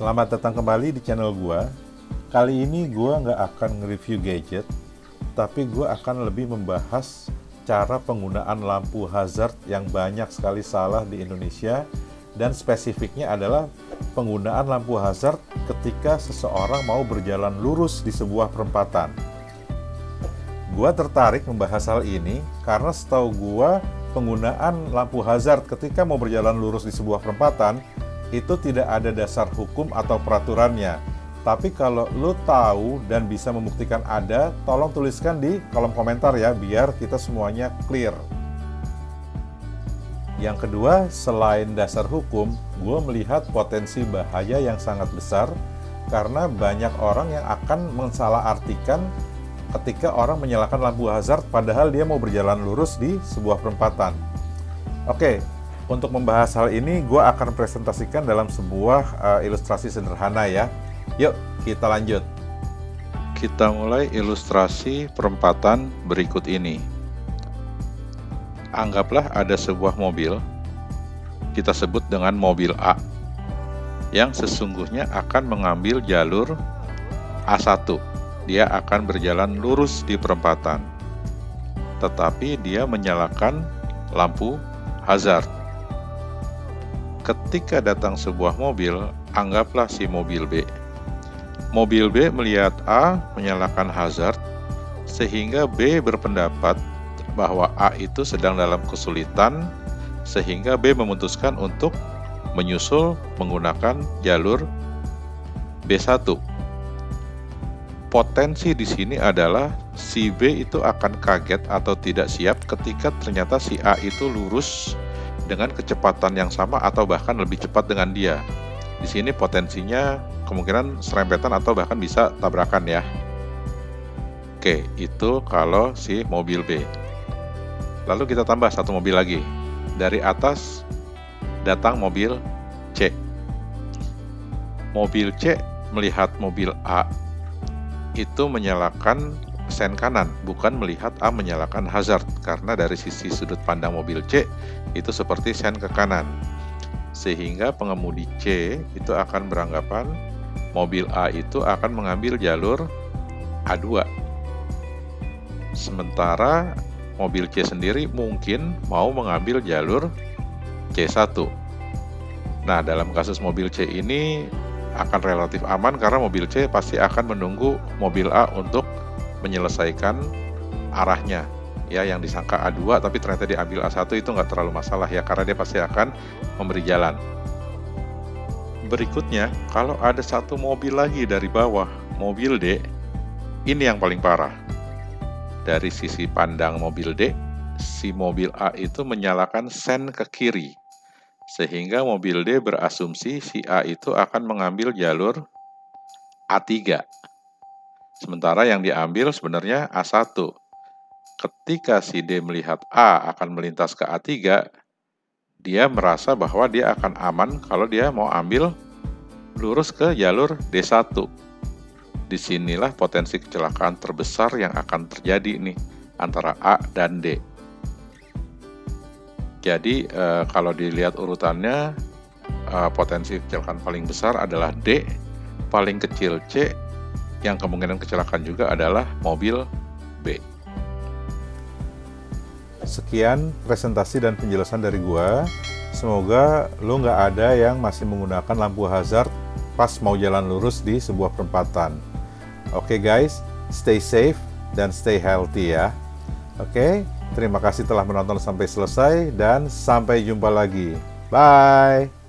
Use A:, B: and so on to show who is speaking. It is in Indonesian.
A: Selamat datang kembali di channel gua. Kali ini gua nggak akan nge-review gadget, tapi gua akan lebih membahas cara penggunaan lampu hazard yang banyak sekali salah di Indonesia dan spesifiknya adalah penggunaan lampu hazard ketika seseorang mau berjalan lurus di sebuah perempatan. Gua tertarik membahas hal ini karena setahu gua penggunaan lampu hazard ketika mau berjalan lurus di sebuah perempatan itu tidak ada dasar hukum atau peraturannya. Tapi kalau lo tahu dan bisa membuktikan ada, tolong tuliskan di kolom komentar ya, biar kita semuanya clear. Yang kedua, selain dasar hukum, gue melihat potensi bahaya yang sangat besar karena banyak orang yang akan mensalahartikan ketika orang menyalakan lampu hazard padahal dia mau berjalan lurus di sebuah perempatan. Oke, untuk membahas hal ini, gue akan presentasikan dalam sebuah uh, ilustrasi sederhana ya. Yuk, kita lanjut.
B: Kita mulai ilustrasi perempatan berikut ini. Anggaplah ada sebuah mobil, kita sebut dengan mobil A, yang sesungguhnya akan mengambil jalur A1. Dia akan berjalan lurus di perempatan, tetapi dia menyalakan lampu hazard ketika datang sebuah mobil, anggaplah si mobil B. Mobil B melihat A menyalakan hazard, sehingga B berpendapat bahwa A itu sedang dalam kesulitan, sehingga B memutuskan untuk menyusul menggunakan jalur B1. Potensi di sini adalah si B itu akan kaget atau tidak siap ketika ternyata si A itu lurus dengan kecepatan yang sama atau bahkan lebih cepat dengan dia. Di sini potensinya kemungkinan serempetan atau bahkan bisa tabrakan ya. Oke, itu kalau si mobil B. Lalu kita tambah satu mobil lagi. Dari atas datang mobil C. Mobil C melihat mobil A itu menyalakan sen kanan, bukan melihat A menyalakan hazard, karena dari sisi sudut pandang mobil C itu seperti sen ke kanan. Sehingga pengemudi C itu akan beranggapan mobil A itu akan mengambil jalur A2. Sementara mobil C sendiri mungkin mau mengambil jalur C1. Nah, dalam kasus mobil C ini akan relatif aman karena mobil C pasti akan menunggu mobil A untuk menyelesaikan arahnya ya yang disangka A2 tapi ternyata diambil A1 itu nggak terlalu masalah ya karena dia pasti akan memberi jalan. Berikutnya kalau ada satu mobil lagi dari bawah mobil D ini yang paling parah. Dari sisi pandang mobil D si mobil A itu menyalakan sen ke kiri sehingga mobil D berasumsi si A itu akan mengambil jalur A3 Sementara yang diambil sebenarnya A1. Ketika si D melihat A akan melintas ke A3, dia merasa bahwa dia akan aman kalau dia mau ambil lurus ke jalur D1. Di sinilah potensi kecelakaan terbesar yang akan terjadi nih antara A dan D. Jadi eh, kalau dilihat urutannya eh, potensi kecelakaan paling besar adalah D, paling kecil C, yang kemungkinan kecelakaan juga adalah mobil B.
A: Sekian presentasi dan penjelasan dari gua. Semoga lo nggak ada yang masih menggunakan lampu hazard pas mau jalan lurus di sebuah perempatan. Oke okay guys, stay safe dan stay healthy ya. Oke, okay? terima kasih telah menonton sampai selesai dan sampai jumpa lagi. Bye!